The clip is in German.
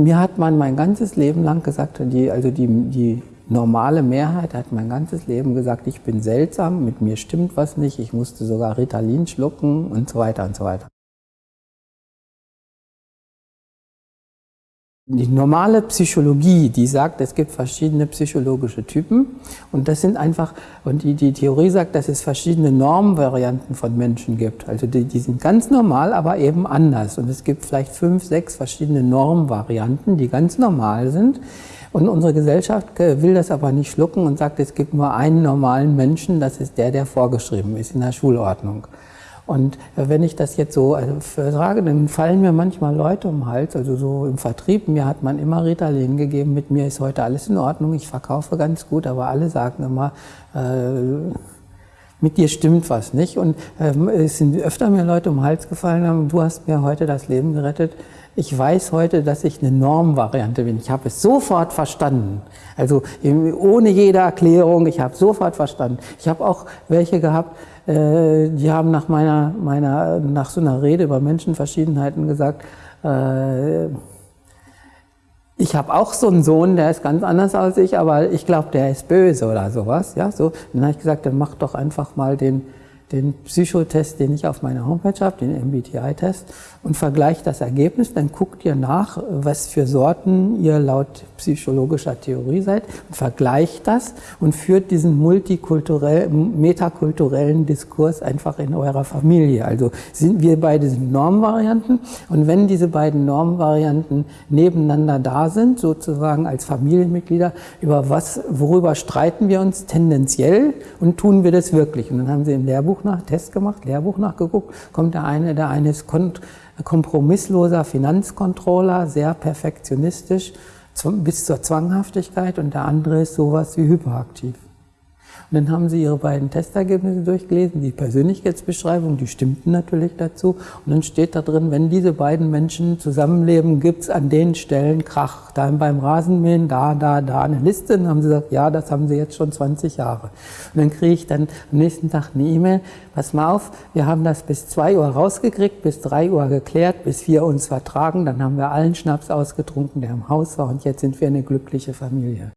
Mir hat man mein ganzes Leben lang gesagt, die, also die, die normale Mehrheit hat mein ganzes Leben gesagt, ich bin seltsam, mit mir stimmt was nicht, ich musste sogar Ritalin schlucken und so weiter und so weiter. Die normale Psychologie, die sagt, es gibt verschiedene psychologische Typen und das sind einfach, und die, die Theorie sagt, dass es verschiedene Normvarianten von Menschen gibt. Also die, die sind ganz normal, aber eben anders. Und es gibt vielleicht fünf, sechs verschiedene Normvarianten, die ganz normal sind. Und unsere Gesellschaft will das aber nicht schlucken und sagt, es gibt nur einen normalen Menschen, das ist der, der vorgeschrieben ist in der Schulordnung. Und wenn ich das jetzt so sage, dann fallen mir manchmal Leute um den Hals, also so im Vertrieb, mir hat man immer Ritalin gegeben, mit mir ist heute alles in Ordnung, ich verkaufe ganz gut, aber alle sagen immer, äh, mit dir stimmt was nicht. Und ähm, es sind öfter mir Leute um den Hals gefallen haben, du hast mir heute das Leben gerettet. Ich weiß heute, dass ich eine Normvariante bin. Ich habe es sofort verstanden. Also ohne jede Erklärung, ich habe sofort verstanden. Ich habe auch welche gehabt, äh, die haben nach meiner, meiner, nach so einer Rede über Menschenverschiedenheiten gesagt, äh, ich habe auch so einen Sohn, der ist ganz anders als ich, aber ich glaube, der ist böse oder sowas. Ja, so. Dann habe ich gesagt, dann mach doch einfach mal den den Psychotest, den ich auf meiner Homepage habe, den MBTI-Test, und vergleicht das Ergebnis. Dann guckt ihr nach, was für Sorten ihr laut psychologischer Theorie seid, vergleicht das und führt diesen multikulturellen, metakulturellen Diskurs einfach in eurer Familie. Also sind wir beide Normvarianten und wenn diese beiden Normvarianten nebeneinander da sind, sozusagen als Familienmitglieder, über was, worüber streiten wir uns tendenziell und tun wir das wirklich? Und dann haben sie im Lehrbuch nach, Test gemacht, Lehrbuch nachgeguckt, kommt der eine, der eine ist kompromissloser Finanzcontroller, sehr perfektionistisch, bis zur Zwanghaftigkeit und der andere ist sowas wie hyperaktiv. Und dann haben sie ihre beiden Testergebnisse durchgelesen, die Persönlichkeitsbeschreibung, die stimmten natürlich dazu. Und dann steht da drin, wenn diese beiden Menschen zusammenleben, gibt es an den Stellen Krach. Da beim Rasenmähen, da, da, da eine Liste. Und dann haben sie gesagt, ja, das haben sie jetzt schon 20 Jahre. Und dann kriege ich dann am nächsten Tag eine E-Mail, pass mal auf, wir haben das bis 2 Uhr rausgekriegt, bis 3 Uhr geklärt, bis wir uns vertragen. Dann haben wir allen Schnaps ausgetrunken, der im Haus war. Und jetzt sind wir eine glückliche Familie.